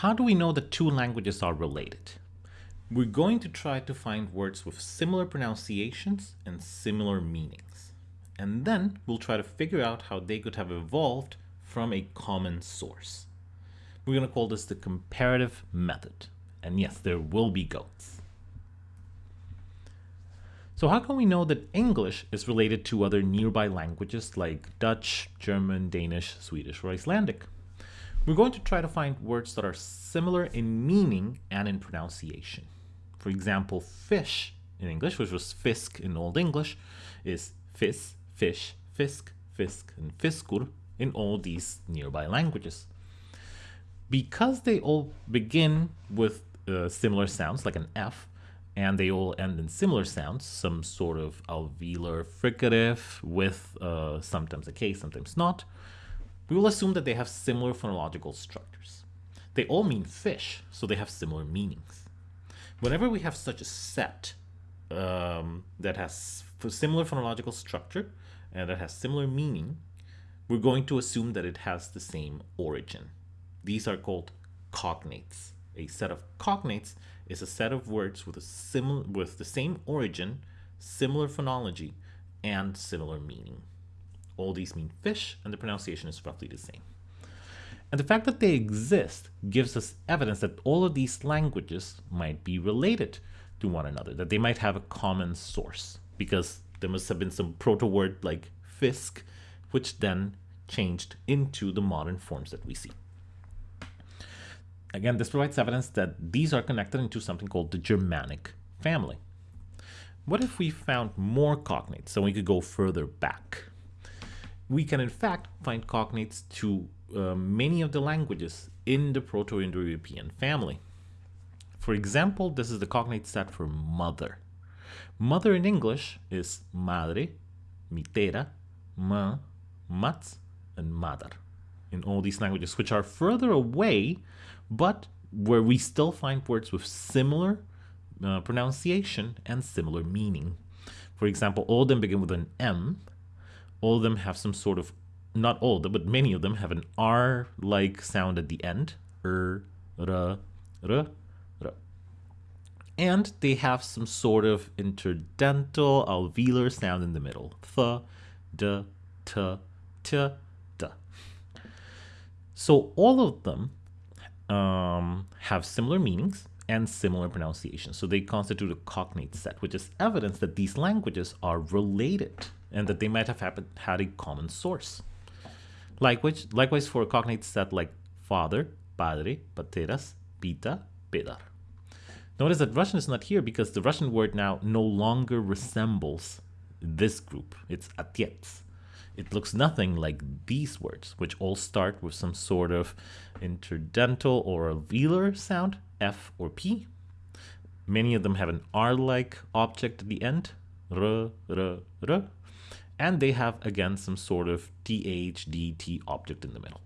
How do we know that two languages are related? We're going to try to find words with similar pronunciations and similar meanings. And then we'll try to figure out how they could have evolved from a common source. We're going to call this the comparative method. And yes, there will be goats. So how can we know that English is related to other nearby languages like Dutch, German, Danish, Swedish, or Icelandic? We're going to try to find words that are similar in meaning and in pronunciation. For example, fish in English, which was fisk in Old English, is fis, fish, fisk, fisk, and fiskur in all these nearby languages. Because they all begin with uh, similar sounds, like an F, and they all end in similar sounds, some sort of alveolar fricative with uh, sometimes a K, sometimes not, we will assume that they have similar phonological structures. They all mean fish, so they have similar meanings. Whenever we have such a set um, that has similar phonological structure and that has similar meaning, we're going to assume that it has the same origin. These are called cognates. A set of cognates is a set of words with a similar with the same origin, similar phonology, and similar meaning. All these mean fish, and the pronunciation is roughly the same. And the fact that they exist gives us evidence that all of these languages might be related to one another, that they might have a common source, because there must have been some proto-word like fisk, which then changed into the modern forms that we see. Again, this provides evidence that these are connected into something called the Germanic family. What if we found more cognates so we could go further back? We can in fact find cognates to uh, many of the languages in the Proto-Indo-European family. For example, this is the cognate set for mother. Mother in English is madre, mitera, ma, mats, and madar in all these languages, which are further away, but where we still find words with similar uh, pronunciation and similar meaning. For example, all of them begin with an M, all of them have some sort of, not all but many of them have an R-like sound at the end. Er, r, r, r. And they have some sort of interdental alveolar sound in the middle. Th, d, t, t, d. So all of them um, have similar meanings and similar pronunciations. So they constitute a cognate set, which is evidence that these languages are related and that they might have had a common source. Likewise, likewise for cognates that like father, padre, pateras, pita, pedar. Notice that Russian is not here because the Russian word now no longer resembles this group. It's atiets. It looks nothing like these words, which all start with some sort of interdental or velar sound, F or P. Many of them have an R-like object at the end, r, r, r and they have again some sort of THDT object in the middle.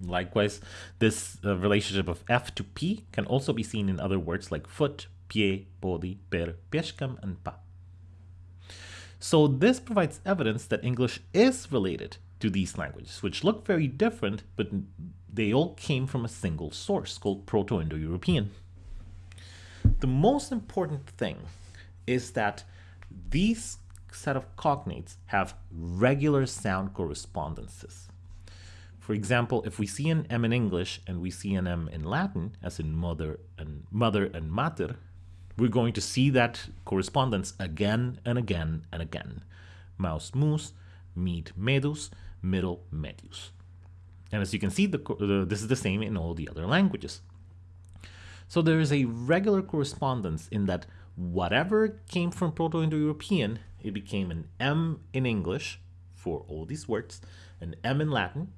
Likewise, this uh, relationship of F to P can also be seen in other words like foot, pie, body, per, pieszkam, and pa. So this provides evidence that English is related to these languages, which look very different, but they all came from a single source called Proto-Indo-European. The most important thing is that these set of cognates have regular sound correspondences. For example, if we see an M in English and we see an M in Latin, as in mother and mother and mater, we're going to see that correspondence again and again and again. Mouse mus, meat medus, middle medius. And as you can see, the, the, this is the same in all the other languages. So there is a regular correspondence in that whatever came from Proto-Indo-European it became an M in English for all these words, an M in Latin,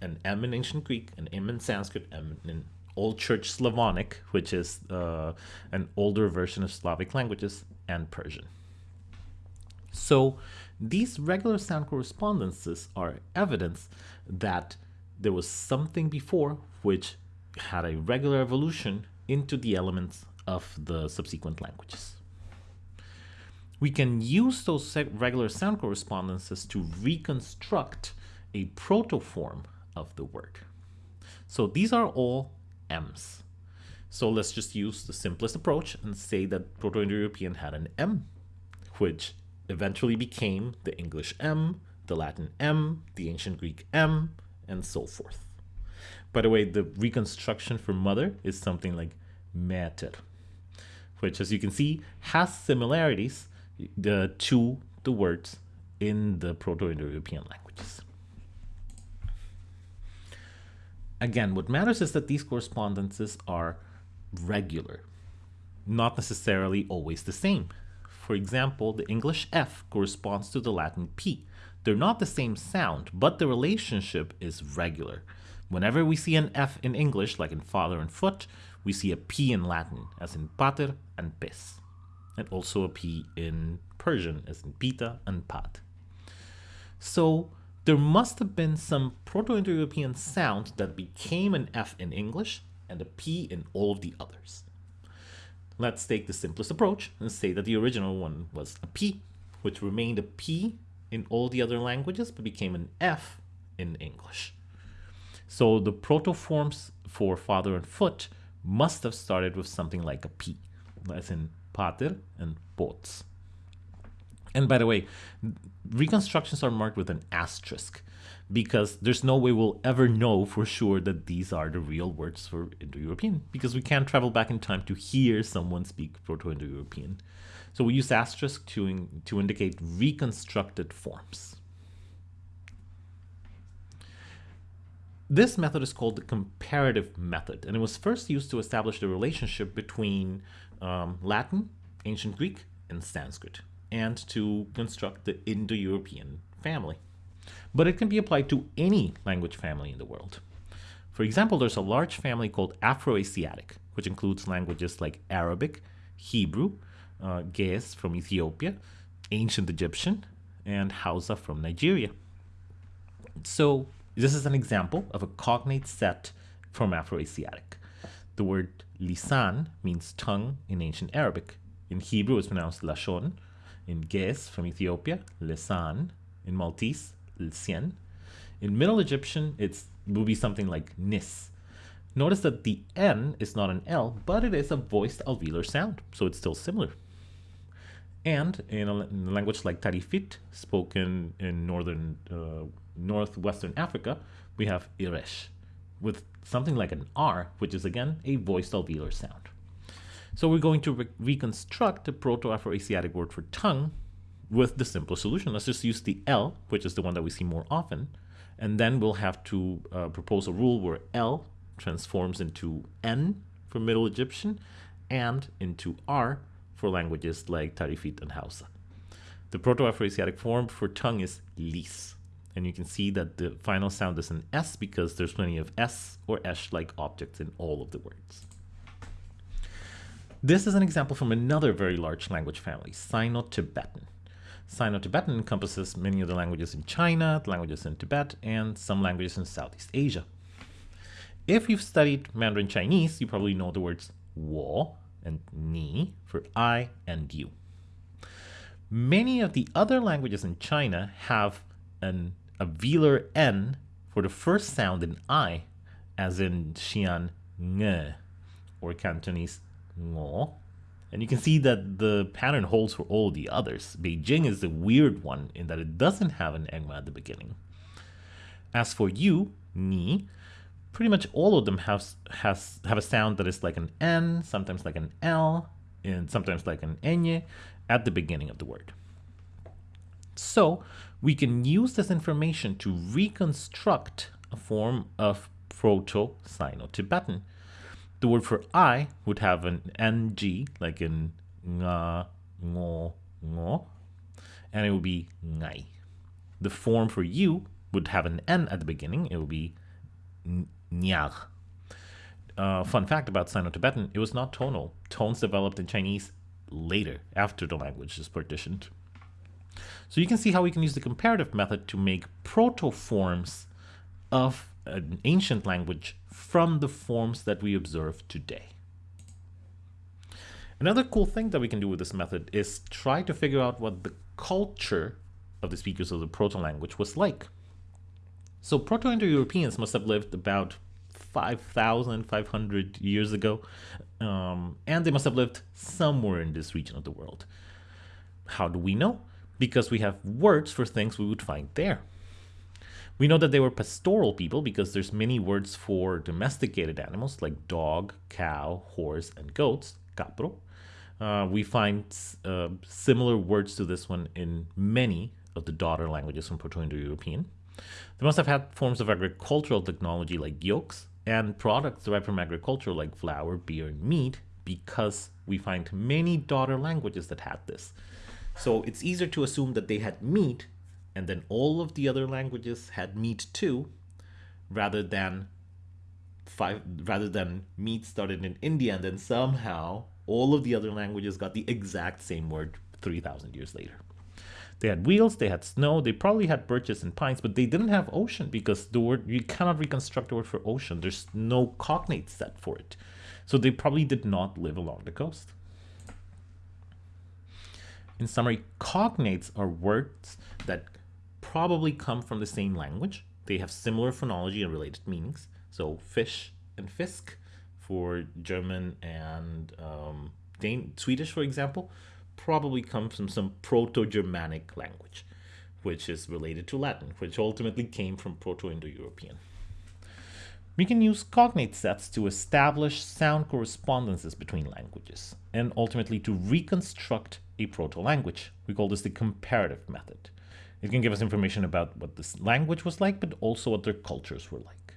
an M in ancient Greek, an M in Sanskrit, M in Old Church Slavonic, which is uh, an older version of Slavic languages, and Persian. So these regular sound correspondences are evidence that there was something before which had a regular evolution into the elements of the subsequent languages we can use those regular sound correspondences to reconstruct a protoform of the word. So these are all M's. So let's just use the simplest approach and say that Proto-Indo-European had an M, which eventually became the English M, the Latin M, the ancient Greek M, and so forth. By the way, the reconstruction for mother is something like mater, which as you can see has similarities to the words in the Proto-Indo-European languages. Again, what matters is that these correspondences are regular, not necessarily always the same. For example, the English F corresponds to the Latin P. They're not the same sound, but the relationship is regular. Whenever we see an F in English, like in father and foot, we see a P in Latin, as in pater and pes, and also a P in Persian, as in pita and pad. So there must have been some Proto-Indo-European sound that became an F in English and a P in all of the others. Let's take the simplest approach and say that the original one was a P, which remained a P in all the other languages, but became an F in English. So the proto-forms for father and foot must have started with something like a P, as in pater and pots. And by the way, reconstructions are marked with an asterisk because there's no way we'll ever know for sure that these are the real words for Indo-European because we can't travel back in time to hear someone speak Proto-Indo-European. So we use asterisk to, in, to indicate reconstructed forms. This method is called the comparative method, and it was first used to establish the relationship between um, Latin, ancient Greek, and Sanskrit and to construct the Indo-European family. But it can be applied to any language family in the world. For example, there's a large family called Afroasiatic, which includes languages like Arabic, Hebrew, uh, Ge'ez from Ethiopia, Ancient Egyptian, and Hausa from Nigeria. So this is an example of a cognate set from Afroasiatic. The word lisan means tongue in ancient Arabic. In Hebrew, it's pronounced lashon, in Ge'ez from Ethiopia, Lesan. In Maltese, Lsien. In Middle Egyptian, it will be something like Nis. Notice that the N is not an L, but it is a voiced alveolar sound, so it's still similar. And in a, in a language like Tarifit, spoken in northern, uh, northwestern Africa, we have Iresh, with something like an R, which is again a voiced alveolar sound. So we're going to re reconstruct the Proto-Afro-Asiatic word for tongue with the simple solution. Let's just use the L, which is the one that we see more often, and then we'll have to uh, propose a rule where L transforms into N for Middle Egyptian and into R for languages like Tarifit and Hausa. The Proto-Afro-Asiatic form for tongue is lis. And you can see that the final sound is an S because there's plenty of S or S-like objects in all of the words. This is an example from another very large language family, Sino-Tibetan. Sino-Tibetan encompasses many of the languages in China, the languages in Tibet, and some languages in Southeast Asia. If you've studied Mandarin Chinese, you probably know the words wo and ni for I and you. Many of the other languages in China have an, a velar N for the first sound in I, as in Xi'an nge, or Cantonese ngo. And you can see that the pattern holds for all the others. Beijing is the weird one in that it doesn't have an engma at the beginning. As for you, ni, pretty much all of them have, has, have a sound that is like an N, sometimes like an L, and sometimes like an enye at the beginning of the word. So we can use this information to reconstruct a form of Proto-Sino-Tibetan the word for I would have an ng, like in nga, ngo, ngo, and it would be ngai. The form for you would have an n at the beginning. It would be nyag. Uh, fun fact about Sino-Tibetan, it was not tonal. Tones developed in Chinese later, after the language is partitioned. So you can see how we can use the comparative method to make proto-forms of an ancient language from the forms that we observe today. Another cool thing that we can do with this method is try to figure out what the culture of the speakers of the proto-language was like. So Proto-Indo-Europeans must have lived about 5,500 years ago. Um, and they must have lived somewhere in this region of the world. How do we know? Because we have words for things we would find there. We know that they were pastoral people because there's many words for domesticated animals like dog, cow, horse, and goats, capro. Uh, we find uh, similar words to this one in many of the daughter languages from Proto-Indo-European. They must have had forms of agricultural technology like yokes and products derived from agriculture like flour, beer, and meat because we find many daughter languages that had this. So it's easier to assume that they had meat and then all of the other languages had meat too, rather than five rather than meat started in India and then somehow all of the other languages got the exact same word 3,000 years later. They had wheels, they had snow, they probably had birches and pines, but they didn't have ocean because the word you cannot reconstruct the word for ocean. There's no cognate set for it. So they probably did not live along the coast. In summary, cognates are words that probably come from the same language. They have similar phonology and related meanings. So fish and fisk for German and um, Dane Swedish, for example, probably comes from some Proto-Germanic language, which is related to Latin, which ultimately came from Proto-Indo-European. We can use cognate sets to establish sound correspondences between languages and ultimately to reconstruct a proto-language. We call this the comparative method. It can give us information about what this language was like, but also what their cultures were like.